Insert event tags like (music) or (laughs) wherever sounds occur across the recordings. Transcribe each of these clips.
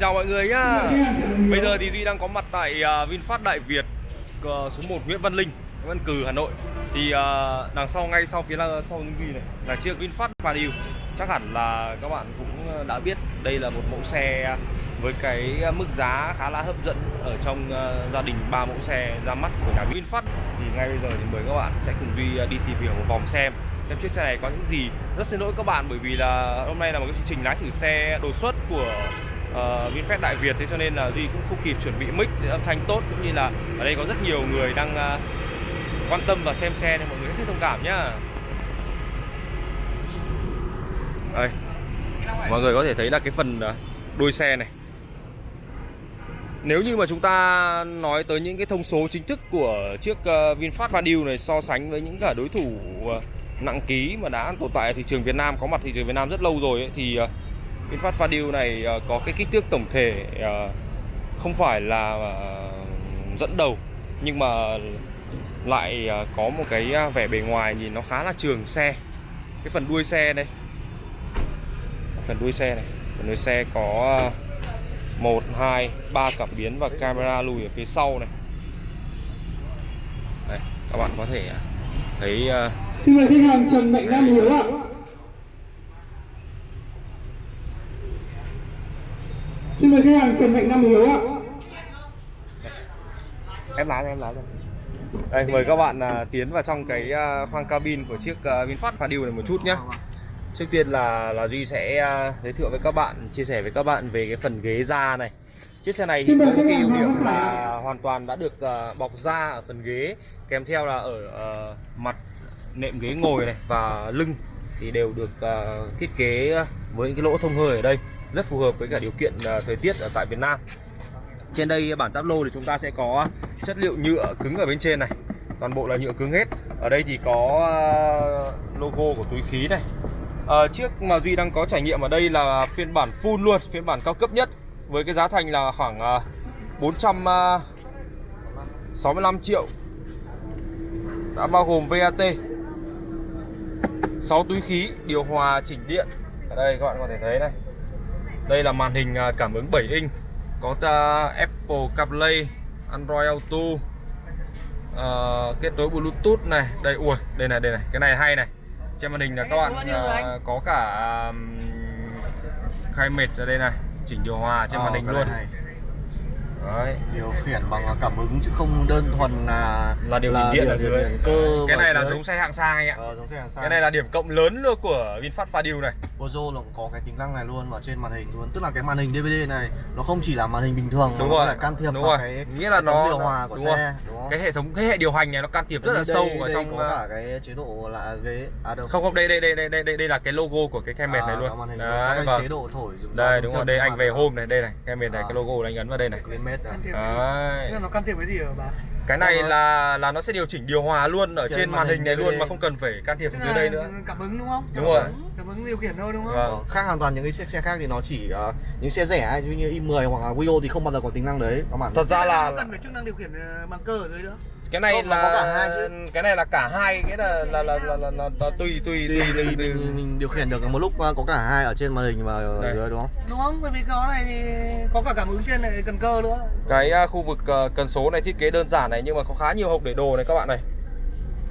Chào mọi người nhá. Bây giờ thì Duy đang có mặt tại uh, VinFast Đại Việt uh, số 1 Nguyễn Văn Linh Văn Cừ Hà Nội. Thì uh, đằng sau ngay sau phía là, sau Duy này là chiếc VinFast Padio Chắc hẳn là các bạn cũng đã biết đây là một mẫu xe với cái mức giá khá là hấp dẫn ở trong gia đình ba mẫu xe ra mắt của nhà VinFast. Thì ngay bây giờ thì mời các bạn sẽ cùng Duy đi tìm hiểu một vòng xem xem chiếc xe này có những gì. Rất xin lỗi các bạn bởi vì là hôm nay là một cái chương trình lái thử xe đột xuất của uh, VinFast Đại Việt thế cho nên là Duy cũng không kịp chuẩn bị mic âm thanh tốt cũng như là ở đây có rất nhiều người đang uh, quan tâm và xem xe nên mọi người hết sức thông cảm nhá. Đây mọi người có thể thấy là cái phần ờ, đuôi xe này. Nếu như mà chúng ta nói tới những cái thông số chính thức của chiếc VinFast Vanille này so sánh với những cả đối thủ nặng ký mà đã tồn tại ở thị trường Việt Nam có mặt thị trường Việt Nam rất lâu rồi ấy, thì VinFast Vanille này uh, có cái kích thước tổng thể uh, không phải là uh, dẫn đầu nhưng mà lại uh, có một cái vẻ bề ngoài nhìn nó khá là trường xe. Cái phần đuôi xe đây. Phần đuôi xe này. Phần đuôi xe có uh, 1, 2, 3 cảm biến và camera lùi ở phía sau này. Đây, các bạn có thể thấy uh... Xin mời khách hàng Trần Mạnh Nam Hiếu ạ. Xin mời khách hàng Trần Mạnh Nam Hiếu ạ. Em lái em lái Đây, mời các bạn uh, tiến vào trong cái uh, khoang cabin của chiếc uh, VinFast Fadil này một chút nhé Trước tiên là là Duy sẽ uh, giới thiệu với các bạn, chia sẻ với các bạn về cái phần ghế da này. Chiếc xe này thì có một cái ưu điểm là hoàn toàn đã được uh, bọc da ở phần ghế, kèm theo là ở uh, mặt nệm ghế ngồi này và lưng thì đều được uh, thiết kế với cái lỗ thông hơi ở đây, rất phù hợp với cả điều kiện à, thời tiết ở tại Việt Nam. Trên đây bản táp lô thì chúng ta sẽ có chất liệu nhựa cứng ở bên trên này, toàn bộ là nhựa cứng hết. Ở đây thì có à, logo của túi khí này, à, Chiếc mà Duy đang có trải nghiệm ở đây là phiên bản full luôn Phiên bản cao cấp nhất Với cái giá thành là khoảng à, 465 triệu. Đã bao gồm VAT 6 túi khí Điều hòa chỉnh điện. Ở đây các bạn có thể thấy này. Đây là màn hình cảm ứng 7 inch. Có Apple CarPlay Android Auto uh, Kết nối Bluetooth này. Đây ui đây này đây này Cái này hay này. Trên màn hình là các bạn uh, có cả um, khai mệt ở đây này chỉnh điều hòa trên ờ, màn hình luôn. này. Đấy. điều khiển bằng cảm ứng chứ không đơn thuần là là điều chỉnh điện ở dưới. cơ cái này là giống xe hạng sang anh ạ. Ờ, giống xe hạng sang. cái này là điểm cộng lớn luôn của VinFast Fadil này. Bozo nó cũng có cái tính năng này luôn ở trên màn hình luôn. Tức là cái màn hình DVD này nó không chỉ là màn hình bình thường đúng nó rồi. có thể can thiệp đúng vào rồi. cái nghĩa là nó điều hòa của đúng xe rồi. đúng không? cái hệ thống cái hệ điều hành này nó can thiệp rất là đây, sâu đây, vào trong có uh, cả cái chế độ là ghế. À đâu. Không không đây đây đây đây đây đây, là cái logo của cái camera này à, luôn màn hình đấy vâng. chế độ thổi đây đúng rồi. đây anh về hôm này đây này camera này À. cái logo anh ấn vào đây này Mét này. đấy Thế là nó can thiệp cái gì ở bà? Cái này Ờ. là là nó sẽ điều chỉnh điều hòa luôn ở Trên trên màn màn hình hình này luôn mà không cần phải can thiệp Tức dưới là đây nữa cảm ứng đúng không? Đúng rồi. Cảm ứng điều khiển thôi đúng không? Vâng. Ờ, khác hoàn toàn những cái xe, xe khác thì nó chỉ uh, những xe rẻ ấy, như i10 hoặc là Wio thì không bao giờ có tính năng đấy các bạn thật ra là nó cần phải chức năng điều khiển ờ, bằng cơ ở dưới nữa. cái này Không, là có cả hai chứ. cái này là cả hai cái là là là là, là, là, là tùy tùy Tùy tùy mình, tùy, tùy. mình, mình điều khiển được một lúc uh, có cả hai ở trên màn hình và ở Đây. dưới đúng không? Đúng không? Bởi vì cái này thì có cả cảm ứng trên này cần cơ nữa. cái à, khu vực à, cần số này thiết kế đơn giản này nhưng mà có khá nhiều hộp để đồ này các bạn này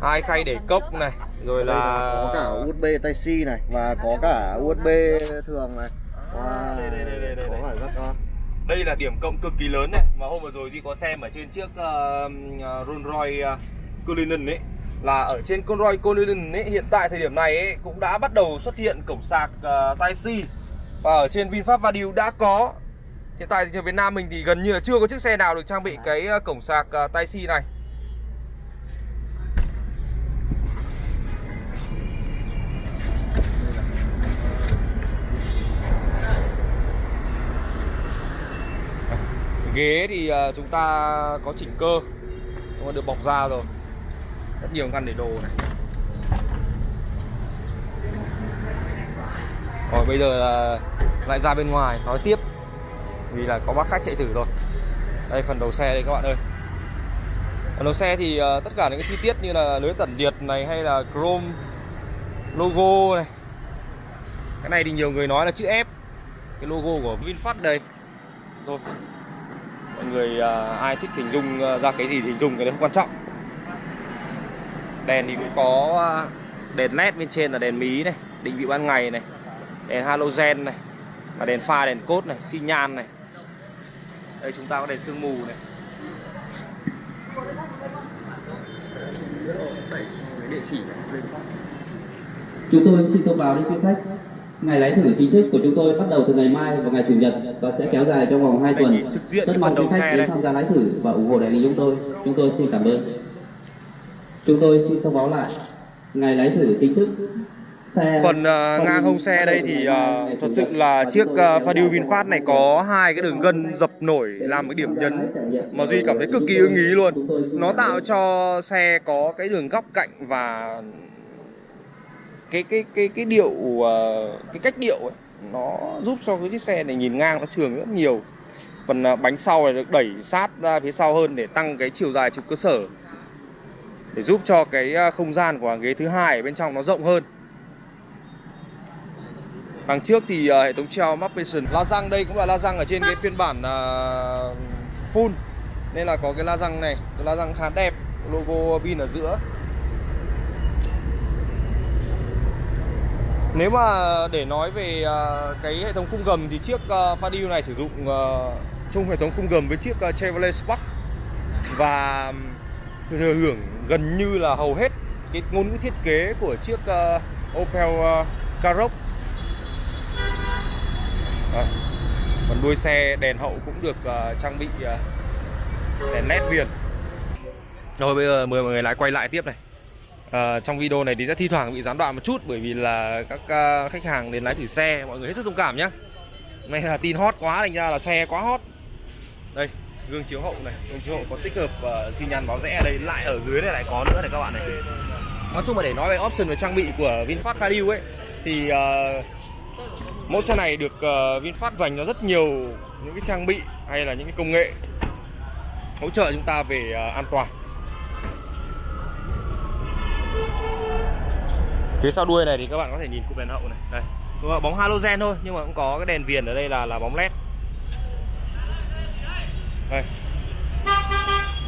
hai khay để cốc này rồi là có cả USB Type C này và có cả USB thường này. Wow, đây, đây, đây, đây, đây, có đây. cả rất đây là điểm cộng cực kỳ lớn này mà hôm vừa rồi Duy có xem ở trên chiếc uh, Rolls Royce uh, Cullinan ấy là ở trên con Royce Cullinan ấy hiện tại thời điểm này ấy cũng đã bắt đầu xuất hiện cổng sạc uh, Type C và ở trên VinFast Vanille đã có hiện tại thị trường Việt Nam mình thì gần như là chưa có chiếc xe nào được trang bị cái ờ, cổng sạc ờ, tai xi này. Ghế thì ờ, chúng ta có chỉnh cơ, nhưng mà được bọc da rồi. Rất nhiều ngăn để đồ này. Rồi bây giờ là lại ra bên ngoài, nói tiếp vì là có bác khách chạy thử rồi đây phần đầu xe đây các bạn ơi. Phần đầu xe thì uh, tất cả những cái chi tiết như là lưới tản nhiệt này hay là chrome logo này. Cái này thì nhiều người nói là chữ F cái logo của VinFast đây. Thôi mọi người uh, ai thích hình dung uh, ra cái gì thì hình dung cái đấy không quan trọng. Đèn thì cũng có đèn led bên trên là đèn mí này định vị ban ngày này đèn halogen này và đèn pha đèn cốt này xi nhan này đây chúng ta có đèn sương mù này Chúng tôi xin thông báo đến quý khách Ngày lái thử chính thức của chúng tôi bắt đầu từ ngày mai và ngày Chủ nhật và sẽ kéo dài trong vòng 2 Đây, tuần. Rất mong quý khách đến tham gia lái thử và ủng hộ đại lý chúng tôi. Chúng tôi xin cảm ơn. Chúng tôi xin thông báo lại ngày lái thử chính thức phần à, ngang hông xe đây thì à, thật sự là chiếc uh, Fadil VinFast này có hai cái đường gân dập nổi làm cái điểm nhấn mà Duy cảm thấy cực kỳ ưng ý luôn. Nó tạo cho xe có cái đường góc cạnh và cái cái cái cái điệu ờ, cái cách điệu ấy nó giúp cho cái chiếc xe này nhìn ngang nó trường rất nhiều. Phần ờ, bánh sau này được đẩy sát ra phía sau hơn để tăng cái chiều dài trục cơ sở để giúp cho cái không gian của hàng ghế thứ hai ở bên trong nó rộng hơn đằng trước thì uh, hệ thống treo Mapation. La răng đây cũng là la răng ở trên cái phiên bản uh, full. Nên là có cái la răng này. Cái la răng khá đẹp. Logo pin ở giữa. Nếu mà để nói về uh, cái hệ thống khung gầm thì chiếc uh, Fadil này sử dụng uh, chung hệ thống khung gầm với chiếc uh, Chevrolet Spark. Và thừa hưởng gần như là hầu hết cái ngôn ngữ thiết kế của chiếc uh, Opel uh, Karoq. Đấy. Còn đuôi xe đèn hậu cũng được uh, trang bị uh, đèn led viền. Rồi bây giờ mời mọi người lại quay lại tiếp này. Ờ, trong video này thì sẽ thi thoảng bị gián đoạn một chút bởi vì là các uh, khách hàng đến lái thử xe mọi người hết sức thông cảm nhé Này là tin hot quá thành ra là xe quá hot đây gương chiếu hậu này gương chiếu hậu có tích hợp uh, xi nhan báo rẽ ở đây lại ở dưới này lại có nữa này các bạn này nói chung là để nói về option về trang bị của VinFast Fadil ấy thì uh, mẫu xe này được uh, VinFast dành cho rất nhiều những cái trang bị hay là những cái công nghệ hỗ trợ chúng ta về uh, an toàn. Phía sau đuôi này thì các bạn có thể nhìn cụm đèn hậu này. Đây Đúng bóng halogen thôi nhưng mà cũng có cái đèn viền ở đây là là bóng led. Đây.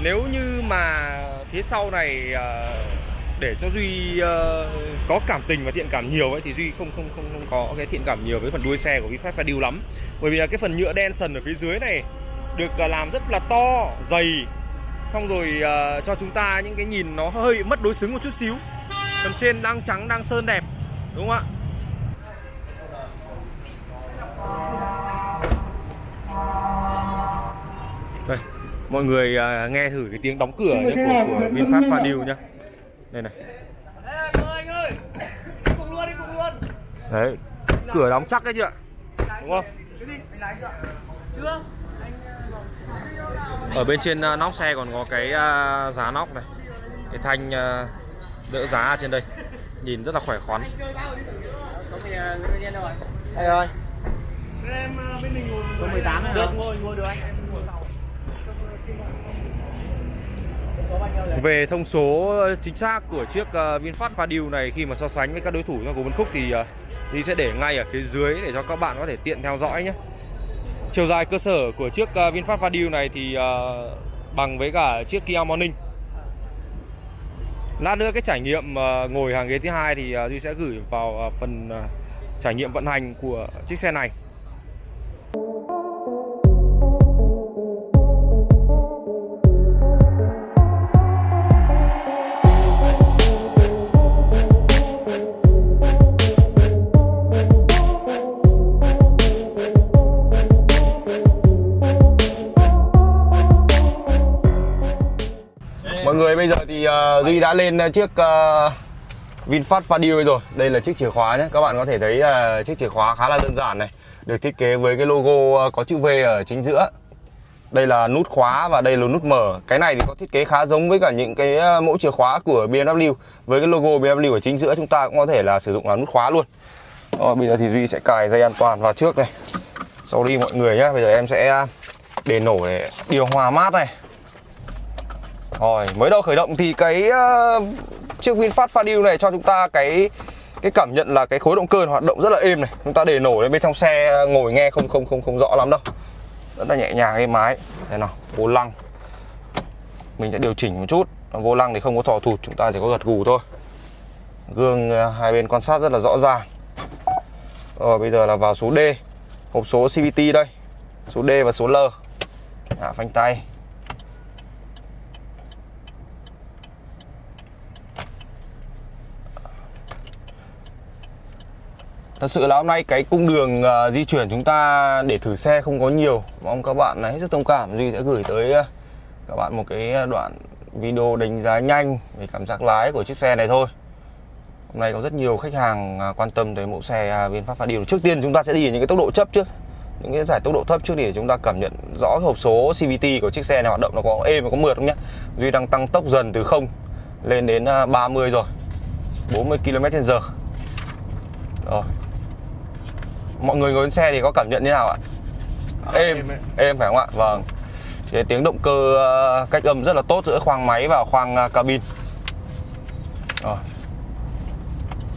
Nếu như mà phía sau này uh, để cho duy ờ, có cảm tình và thiện cảm nhiều ấy thì duy không không không không có cái thiện cảm nhiều với phần đuôi xe của VinFast Fadil lắm. Bởi vì là cái phần nhựa đen sần ở phía dưới này được ờ, làm rất là to dày. Xong rồi ờ, cho chúng ta những cái nhìn nó hơi mất đối xứng một chút xíu. Phần trên đang trắng đang sơn đẹp đúng không ạ? Đây mọi người à, nghe thử cái tiếng đóng cửa nhé, của, của VinFast Fadil nhá đây này. Ê, anh ơi Đi cùng luôn, đi cùng luôn. Đấy cửa đóng chắc đấy chưa đúng không? chưa? Chưa ở bên trên à, nóc xe còn có cái à, giá nóc này. Cái thanh đỡ giá ở trên đây. Nhìn rất là khỏe khoắn. Anh ơi, Em ờ, bên mình ngồi số 18 này Được, ngồi, ngồi được anh Em ngồi sau về thông số ờ, chính xác của chiếc ờ, VinFast Fadil này khi mà so sánh với các đối thủ trong của Vân Khúc thì ờ, thì sẽ để ngay ở phía dưới để cho các bạn có thể tiện theo dõi nhé. Chiều dài cơ sở của chiếc VinFast Fadil này thì bằng với cả chiếc Kia Morning. Lát nữa cái trải nghiệm ngồi hàng ghế thứ hai thì Duy sẽ gửi vào phần trải nghiệm vận hành của chiếc xe này. Uh, Duy đã lên ờ, chiếc uh, VinFast Fadil rồi. Đây là chiếc chìa khóa nhé. Các bạn có thể thấy uh, chiếc chìa khóa khá là đơn giản này. Được thiết kế với cái logo uh, có chữ V ở chính giữa. Đây là nút khóa và đây là nút mở. Cái này thì có thiết kế khá giống với cả những cái mẫu chìa khóa của BMW Với cái logo BMW ở chính giữa chúng ta cũng có thể là sử dụng là nút khóa luôn. Rồi bây giờ thì Duy sẽ cài dây an toàn vào trước này. Sau đi mọi người nhé. Bây giờ em sẽ để nổ để điều hòa mát này rồi, mới đầu khởi động thì cái uh, chiếc VinFast Fadil này cho chúng ta cái cái cảm nhận là cái khối động cơ hoạt động rất là êm này. Chúng ta để nổ lên bên trong xe ờ, ngồi nghe không không không không rõ lắm đâu. rất là nhẹ nhàng êm ái. Đây nào vô lăng. Mình sẽ điều chỉnh một chút. Vô lăng thì không có thò thụt chúng ta chỉ có gật gù thôi. Gương uh, hai bên quan sát rất là rõ ràng. Rồi bây giờ là vào số D. Hộp số CVT đây. Số D và số L. À, phanh tay. Thật sự là hôm nay cái cung đường uh, di chuyển chúng ta để thử xe không có nhiều. Mong các bạn hết sức thông cảm. Duy sẽ gửi tới uh, các bạn một cái ờ, đoạn video đánh giá nhanh về cảm giác lái của chiếc xe này thôi. Hôm nay có rất nhiều khách hàng à, quan tâm tới mẫu xe à, VinFast Fadil Trước tiên chúng ta sẽ đi ở những cái tốc độ chấp trước. Những cái giải tốc độ thấp trước để chúng ta cảm nhận rõ cái hộp số CVT của chiếc xe này. Hoạt động nó có êm và có mượt không nhé. Duy đang tăng tốc dần từ 0 lên đến à, 30 rồi. 40 km/h Rồi. Mọi người ngồi trên xe thì có cảm nhận như nào ạ? Êm, êm phải không ạ? Vâng. Thế tiếng động cơ ờ, cách âm rất là tốt giữa khoang máy và khoang ờ, cabin. Rồi.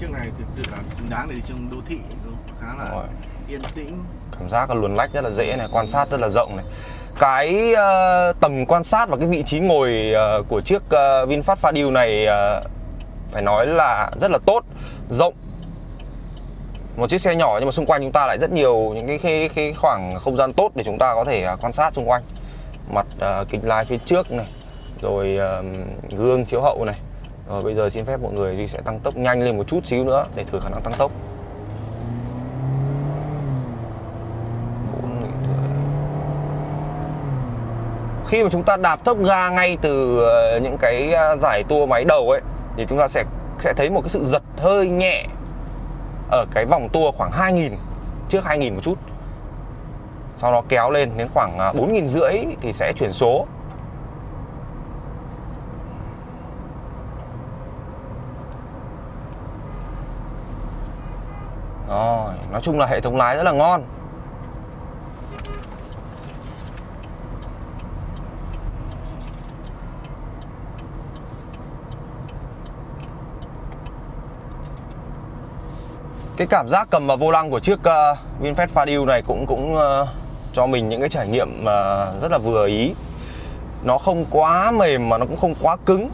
Chiếc này thực sự là xứng đáng để đi trong đô thị khá là Rồi. yên tĩnh. Cảm giác là luồn lách rất là dễ này quan sát rất là rộng này. Cái ờ, tầm quan sát và cái vị trí ngồi ờ, của chiếc ờ, VinFast Fadil này ờ, phải nói là rất là tốt rộng một chiếc xe nhỏ nhưng mà xung quanh chúng ta lại rất nhiều những cái, cái, cái khoảng không gian tốt để chúng ta có thể à, quan sát xung quanh. Mặt uh, kính lái phía trước này rồi uh, gương chiếu hậu này. Rồi bây giờ xin phép mọi người Duy sẽ tăng tốc nhanh lên một chút xíu nữa để thử khả năng tăng tốc. Khi mà chúng ta đạp tốc ga ngay từ ờ, những cái à, giải tua máy đầu ấy thì chúng ta sẽ sẽ thấy một cái sự giật hơi nhẹ ở cái vòng tua khoảng 2000 trước 2000 một chút. Sau đó kéo lên đến khoảng à, 4.000 rưỡi thì sẽ chuyển số. Rồi, nói chung là hệ thống lái rất là ngon. Cái cảm giác cầm vào vô lăng của chiếc ờ, uh, VinFast Fadil này cũng cũng uh, cho mình những cái trải nghiệm uh, rất là vừa ý. Nó không quá mềm mà nó cũng không quá cứng.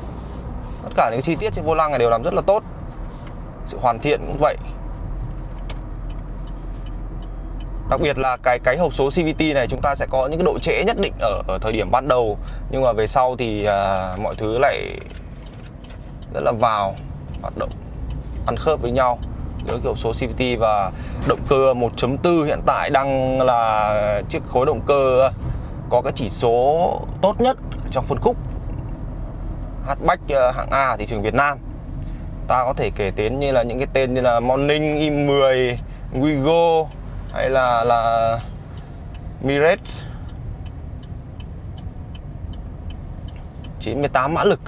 Tất cả những chi tiết trên vô lăng này đều làm rất là tốt. Sự hoàn thiện cũng vậy. Đặc biệt là cái cái hộp số CVT này chúng ta sẽ có những cái độ trễ nhất định ở, ở thời điểm ban đầu. Nhưng mà về sau thì uh, mọi thứ lại rất là vào hoạt động ăn khớp với nhau giữa kiểu số CVT và động cơ 1.4 hiện tại đang là chiếc khối động cơ có cái chỉ số tốt nhất trong phân khúc. Hatchback ờ, hạng A ở thị trường Việt Nam. Ta có thể kể đến như là những cái tên như là Morning i10 Wigo hay là là Mirage 98 mã lực.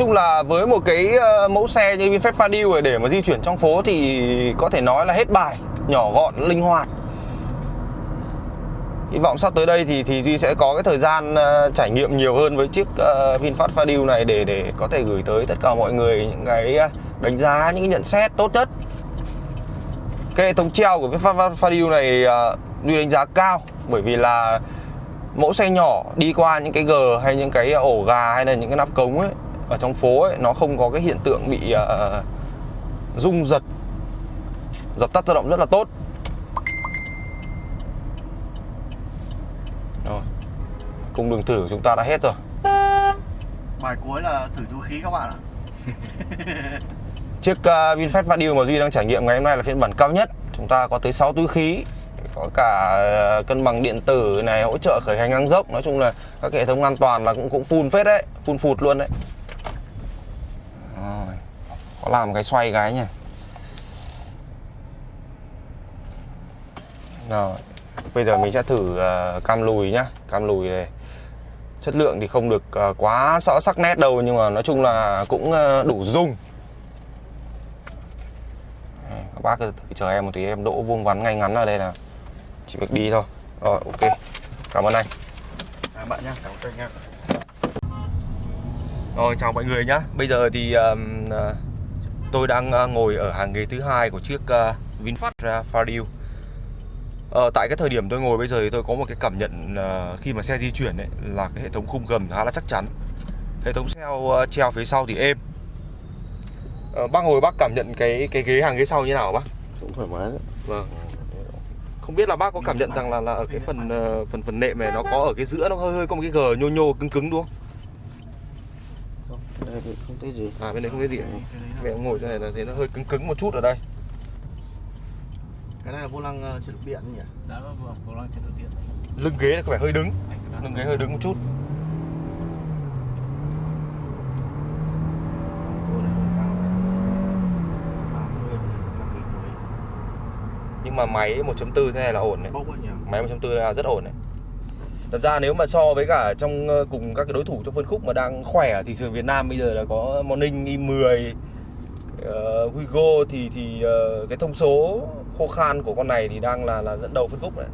Chung là với một cái ờ, mẫu xe như VinFast Fadil để mà di chuyển trong phố thì có thể nói là hết bài, nhỏ gọn, linh hoạt. Hy vọng sắp tới đây thì thì Duy sẽ có cái thời gian ờ, trải nghiệm nhiều hơn với chiếc ờ, VinFast Fadil này để để có thể gửi tới tất cả mọi người những cái đánh giá, những cái nhận xét tốt nhất. Cái hệ thống treo của VinFast Fadil này Duy đánh giá cao bởi vì là mẫu xe nhỏ đi qua những cái gờ hay những cái ổ gà hay là những cái nắp cống ấy ở trong phố ấy nó không có cái hiện tượng bị uh, rung giật. Dập tắt tự động rất là tốt. Rồi cung đường thử của chúng ta đã hết rồi. Bài cuối là thử túi khí các bạn ạ. (laughs) Chiếc uh, VinFast Fadil mà Duy đang trải nghiệm ngày hôm nay là phiên bản cao nhất. Chúng ta có tới 6 túi khí có cả ờ, cân bằng điện tử này hỗ trợ khởi hành ngang dốc. Nói chung là các hệ thống an toàn là cũng cũng full phết đấy full phụt luôn đấy có làm cái xoay cái nhỉ? Rồi bây giờ mình sẽ thử uh, cam lùi nhá. Cam lùi này chất lượng thì không được uh, quá rõ sắc nét đâu nhưng mà nói chung là cũng uh, đủ dung các bác cứ thử chờ em một tí em đỗ vuông vắn ngay ngắn ở đây là chỉ việc đi thôi. Rồi ok. Cảm ơn anh. À, bạn nhá cảm ơn nha Rồi chào mọi người nhá. Bây giờ thì um, uh, tôi đang uh, ngồi ở hàng ghế thứ hai của chiếc uh, VinFast Fadio. Ờ, tại cái thời điểm tôi ngồi bây giờ thì tôi có một cái cảm nhận uh, khi mà xe di chuyển ấy là cái hệ thống khung gầm khá là chắc chắn. Hệ thống uh, treo phía sau thì êm. Ờ, bác ngồi bác cảm nhận cái cái ghế hàng ghế sau như nào bác? cũng thoải mái đấy Vâng. Không biết là bác có cảm nhận rằng là là ở cái phần phần phần nệm này nó có ở cái giữa nó hơi hơi có một cái gờ nhô nhô cứng cứng đúng không? Đây thì không thấy gì À bên đấy không thấy gì. Mẹ ngồi chỗ này là thấy nó hơi cứng cứng một chút ở đây. cái này là vô lăng uh, chất lượng điện nhỉ Đó, vâng, vô lăng chất lượng điện. Lưng ghế nó có vẻ hơi đứng. Lưng ghế hơi đứng một chút. Tôi này hơi cao 80 50 cuối Nhưng mà máy 1.4 thế này là ổn này. bốc ấy nhỉ Máy 1.4 là rất ổn này. Thật ra nếu mà so với cả trong ờ, cùng các cái đối thủ trong phân khúc mà đang khỏe thì trường Việt Nam bây giờ là có Morning e i10 uh, ờ, Hugo thì thì uh, cái thông số khô khan của con này thì đang là là dẫn đầu phân khúc này.